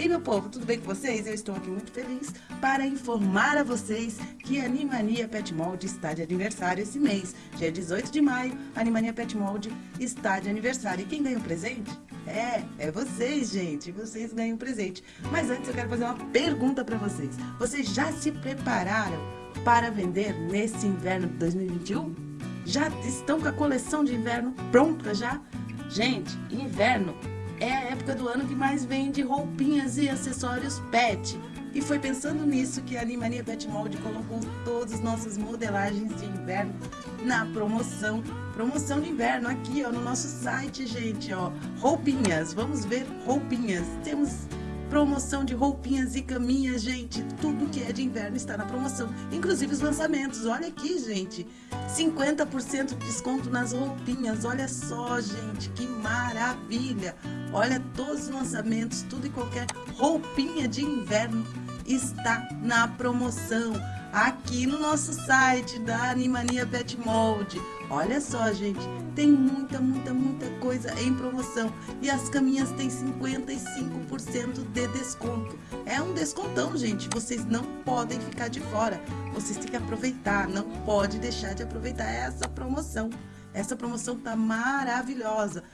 E meu povo, tudo bem com vocês? Eu estou aqui muito feliz para informar a vocês que a Animania Pet Mold está de aniversário esse mês. Dia 18 de maio, a Animania Pet Mold está de aniversário. E quem ganha o presente? É, é vocês, gente. Vocês ganham o presente. Mas antes eu quero fazer uma pergunta para vocês. Vocês já se prepararam para vender nesse inverno de 2021? Já estão com a coleção de inverno pronta já? Gente, inverno é a época do ano que mais vende roupinhas e acessórios pet. E foi pensando nisso que a Animania Pet Mold colocou todas as nossas modelagens de inverno na promoção. Promoção de inverno aqui, ó, no nosso site, gente, ó. Roupinhas, vamos ver roupinhas. Temos promoção de roupinhas e caminhas, gente. Tudo que é de inverno está na promoção, inclusive os lançamentos. Olha aqui, gente, 50% de desconto nas roupinhas. Olha só, gente, que maravilha. Olha todos os lançamentos, tudo e qualquer roupinha de inverno está na promoção aqui no nosso site da Animania Pet Mold. Olha só, gente, tem muita, muita, muita coisa em promoção. E as caminhas têm 55% de desconto. É um descontão, gente. Vocês não podem ficar de fora. Vocês têm que aproveitar, não pode deixar de aproveitar essa promoção. Essa promoção tá maravilhosa.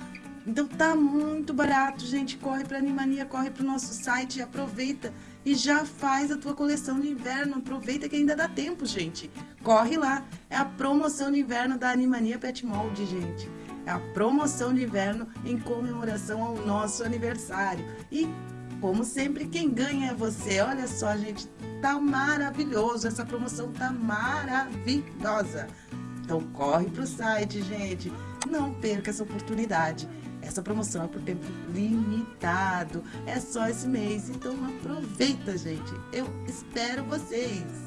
Então tá muito barato, gente. Corre para Animania, corre para o nosso site, aproveita e já faz a tua coleção de inverno. Aproveita que ainda dá tempo, gente. Corre lá. É a promoção de inverno da Animania Pet Mold, gente. É a promoção de inverno em comemoração ao nosso aniversário. E, como sempre, quem ganha é você. Olha só, gente, tá maravilhoso. Essa promoção tá maravilhosa. Então corre pro site, gente. Não perca essa oportunidade. Essa promoção é por tempo limitado. É só esse mês. Então aproveita, gente. Eu espero vocês.